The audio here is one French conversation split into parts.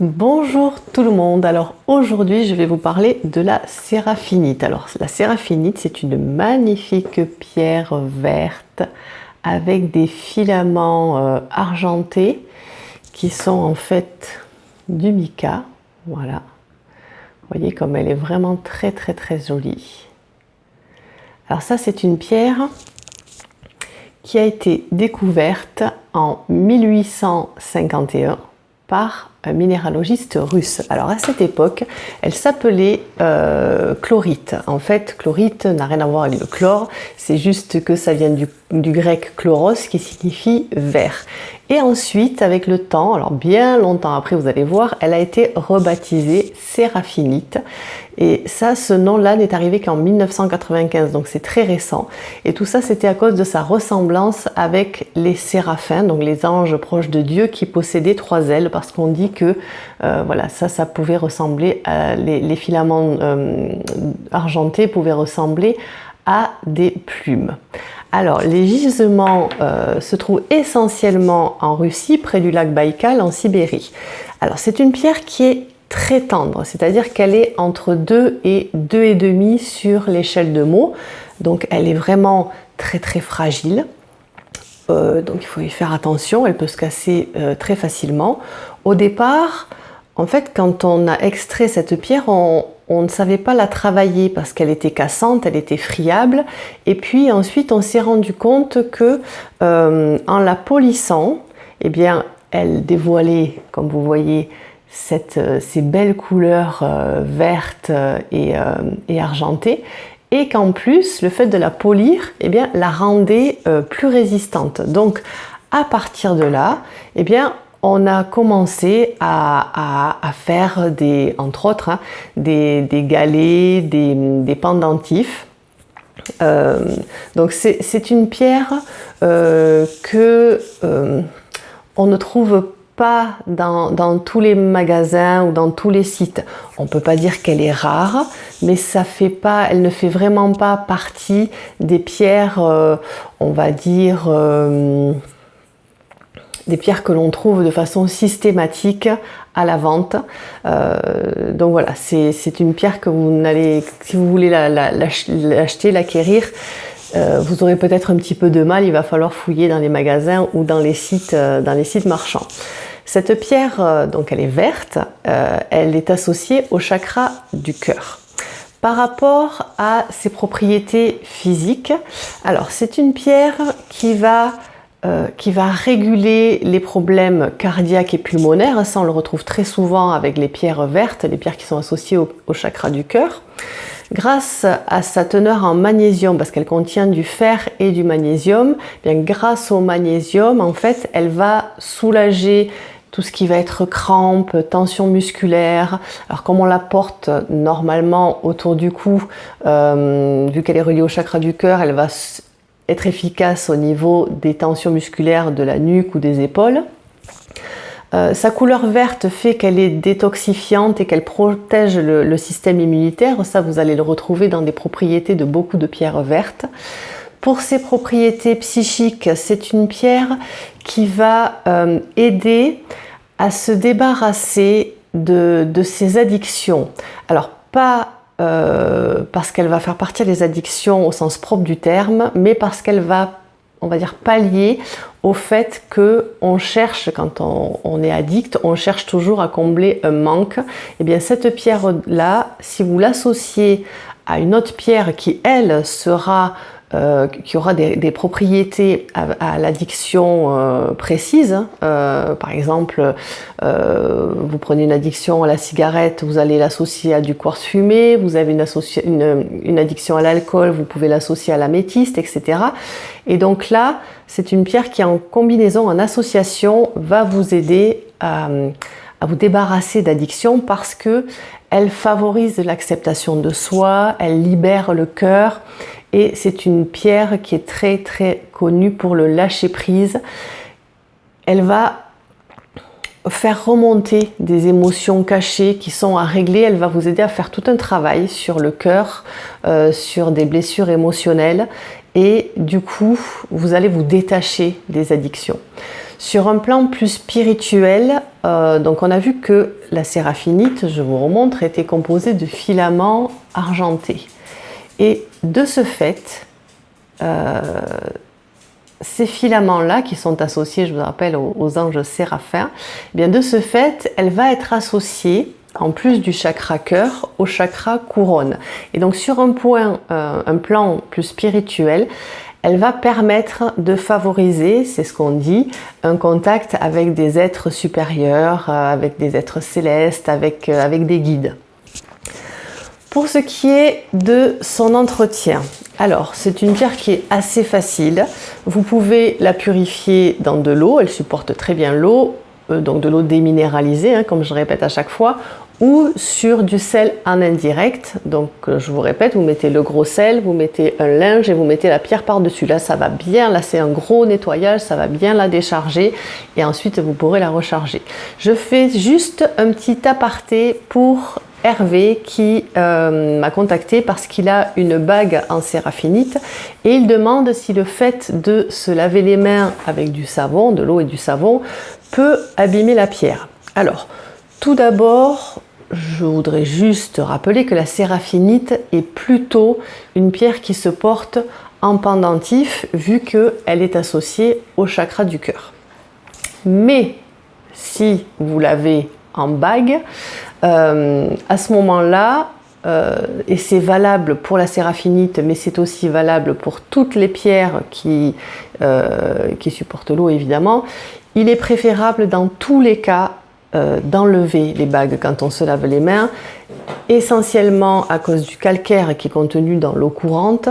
Bonjour tout le monde, alors aujourd'hui je vais vous parler de la séraphinite. Alors la séraphinite c'est une magnifique pierre verte avec des filaments euh, argentés qui sont en fait du mica, voilà. Voyez comme elle est vraiment très très très jolie. Alors ça c'est une pierre qui a été découverte en 1851 par minéralogiste russe. Alors à cette époque, elle s'appelait euh, chlorite. En fait, chlorite n'a rien à voir avec le chlore, c'est juste que ça vient du, du, grec chloros qui signifie vert. Et ensuite, avec le temps, alors bien longtemps après, vous allez voir, elle a été rebaptisée séraphinite. Et ça, ce nom-là n'est arrivé qu'en 1995, donc c'est très récent. Et tout ça, c'était à cause de sa ressemblance avec les séraphins, donc les anges proches de Dieu qui possédaient trois ailes, parce qu'on dit que euh, voilà, ça, ça pouvait ressembler, les, filaments euh, argentés pouvaient ressembler à des plumes. Alors, les gisements euh, se trouvent essentiellement en Russie, près du lac Baïkal, en Sibérie. Alors, c'est une pierre qui est très tendre, c'est-à-dire qu'elle est entre 2 et 2,5 sur l'échelle de Mohs. Donc, elle est vraiment très très fragile. Euh, donc, il faut y faire attention, elle peut se casser euh, très facilement. Au départ, en fait, quand on a extrait cette pierre, on, ne savait pas la travailler parce qu'elle était cassante, elle était friable. Et puis ensuite, on s'est rendu compte que euh, en la polissant, eh bien, elle dévoilait, comme vous voyez, ces belles couleurs vertes et, argentées. Et qu'en plus, le fait de la polir, eh bien, la rendait plus résistante. Donc, à partir de là, eh bien, on a commencé à, faire des, entre autres, hein, des, galets, des, pendentifs. Euh, donc c'est une pierre euh, que euh, on ne trouve pas dans, tous les magasins ou dans tous les sites. On ne peut pas dire qu'elle est rare, mais ça fait pas, elle ne fait vraiment pas partie des pierres, on va dire, des pierres que l'on trouve de façon systématique à la vente. Euh, donc voilà, c'est une pierre que vous n'allez, si vous voulez l'acheter, l'acquérir, euh, vous aurez peut-être un petit peu de mal, il va falloir fouiller dans les magasins ou dans les sites, euh, dans les sites marchands. Cette pierre, donc elle est verte, elle est associée au chakra du cœur. Par rapport à ses propriétés physiques, alors c'est une pierre qui va euh, qui va réguler les problèmes cardiaques et pulmonaires. Ça, on le retrouve très souvent avec les pierres vertes, les pierres qui sont associées au, chakra du cœur. Grâce à sa teneur en magnésium, parce qu'elle contient du fer et du magnésium, eh grâce au magnésium, en fait, elle va soulager tout ce qui va être crampes, tension musculaire. Alors comme on la porte normalement autour du cou, euh, vu qu'elle est reliée au chakra du cœur, elle va être efficace au niveau des tensions musculaires de la nuque ou des épaules. Euh, sa couleur verte fait qu'elle est détoxifiante et qu'elle protège le, système immunitaire. Ça, vous allez le retrouver dans des propriétés de beaucoup de pierres vertes. Pour ses propriétés psychiques, c'est une pierre qui va euh, aider à se débarrasser de, ses addictions. Alors, pas euh, parce qu'elle va faire partie des addictions au sens propre du terme, mais parce qu'elle va, on va dire, pallier au fait que on cherche, quand on, est addict, on cherche toujours à combler un manque. Et eh bien cette pierre-là, si vous l'associez à une autre pierre qui, elle, sera euh, qui aura des, propriétés à, l'addiction euh, précise. Euh, par exemple, vous prenez une addiction à la cigarette, vous allez l'associer à du quartz fumé, vous avez une, addiction à l'alcool, vous pouvez l'associer à l'améthyste, etc. Et donc là, c'est une pierre qui en combinaison, en association, va vous aider à, à vous débarrasser d'addiction parce que elle favorise l'acceptation de soi, elle libère le cœur et c'est une pierre qui est très très connue pour le lâcher prise. Elle va faire remonter des émotions cachées qui sont à régler. Elle va vous aider à faire tout un travail sur le cœur, euh, sur des blessures émotionnelles et du coup, vous allez vous détacher des addictions. Sur un plan plus spirituel, euh, donc on a vu que la séraphinite, je vous remontre, était composée de filaments argentés. Et de ce fait, euh, ces filaments-là qui sont associés, je vous rappelle, aux, anges séraphins, eh bien de ce fait, elle va être associée en plus du chakra cœur, au chakra couronne. Et donc sur un euh, plan plus spirituel, elle va permettre de favoriser, c'est ce qu'on dit, un contact avec des êtres supérieurs, euh, avec des êtres célestes, avec des guides. Pour ce qui est de son entretien, alors c'est une pierre qui est assez facile. Vous pouvez la purifier dans de l'eau, elle supporte très bien l'eau, euh, donc de l'eau déminéralisée, hein, comme je répète à chaque fois, ou sur du sel en indirect. Donc euh, je vous répète, vous mettez le gros sel, vous mettez un linge et vous mettez la pierre par-dessus. Là, ça va bien, là c'est un gros nettoyage, ça va bien la décharger et ensuite vous pourrez la recharger. Je fais juste un petit aparté pour Hervé qui euh, m'a contacté parce qu'il a une bague en séraphinite et il demande si le fait de se laver les mains avec du savon, de l'eau et du savon, peut abîmer la pierre. Alors, tout d'abord, je voudrais juste rappeler que la séraphinite est plutôt une pierre qui se porte en pendentif vu qu'elle est associée au chakra du cœur. Mais si vous l'avez en bague, euh, à ce moment-là, euh, et c'est valable pour la séraphinite, mais c'est aussi valable pour toutes les pierres qui, euh, supportent l'eau évidemment, il est préférable dans tous les cas d'enlever les bagues quand on se lave les mains, essentiellement à cause du calcaire qui est contenu dans l'eau courante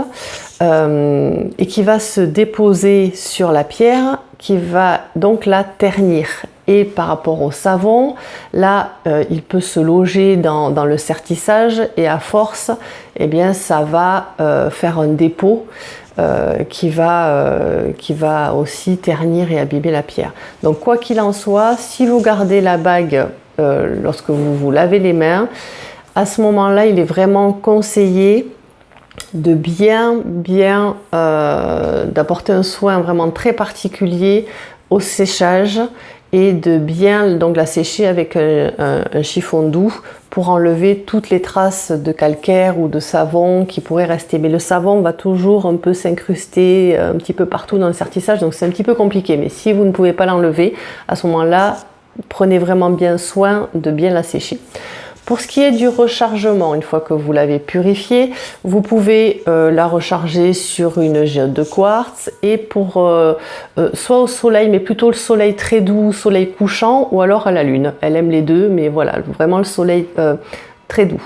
et qui va se déposer sur la pierre, qui va donc la ternir. Et par rapport au savon, là, euh, il peut se loger dans, le sertissage et à force, eh bien, ça va faire un dépôt euh, qui, va, euh, qui va aussi ternir et abîmer la pierre. Donc quoi qu'il en soit, si vous gardez la bague euh, lorsque vous vous lavez les mains, à ce moment-là, il est vraiment conseillé de bien, bien, d'apporter un soin vraiment très particulier au séchage et de bien donc la sécher avec un, chiffon doux pour enlever toutes les traces de calcaire ou de savon qui pourraient rester. Mais le savon va toujours un peu s'incruster un petit peu partout dans le sertissage, donc c'est un petit peu compliqué. Mais si vous ne pouvez pas l'enlever, à ce moment-là, prenez vraiment bien soin de bien la sécher. Pour ce qui est du rechargement, une fois que vous l'avez purifié, vous pouvez euh, la recharger sur une géode de quartz et pour euh, euh, soit au soleil, mais plutôt le soleil très doux, soleil couchant, ou alors à la lune. Elle aime les deux, mais voilà, vraiment le soleil très doux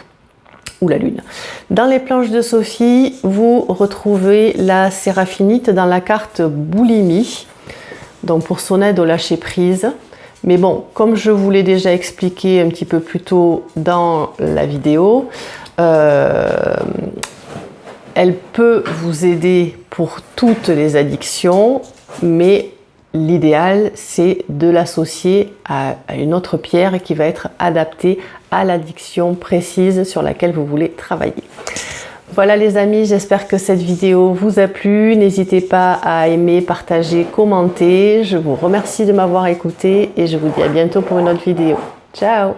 ou la lune. Dans les planches de Sophie, vous retrouvez la séraphinite dans la carte boulimie, donc pour son aide au lâcher prise. Mais bon, comme je vous l'ai déjà expliqué un petit peu plus tôt dans la vidéo, euh, elle peut vous aider pour toutes les addictions, mais l'idéal c'est de l'associer à, une autre pierre qui va être adaptée à l'addiction précise sur laquelle vous voulez travailler. Voilà les amis, j'espère que cette vidéo vous a plu. N'hésitez pas à aimer, partager, commenter. Je vous remercie de m'avoir écouté et je vous dis à bientôt pour une autre vidéo. Ciao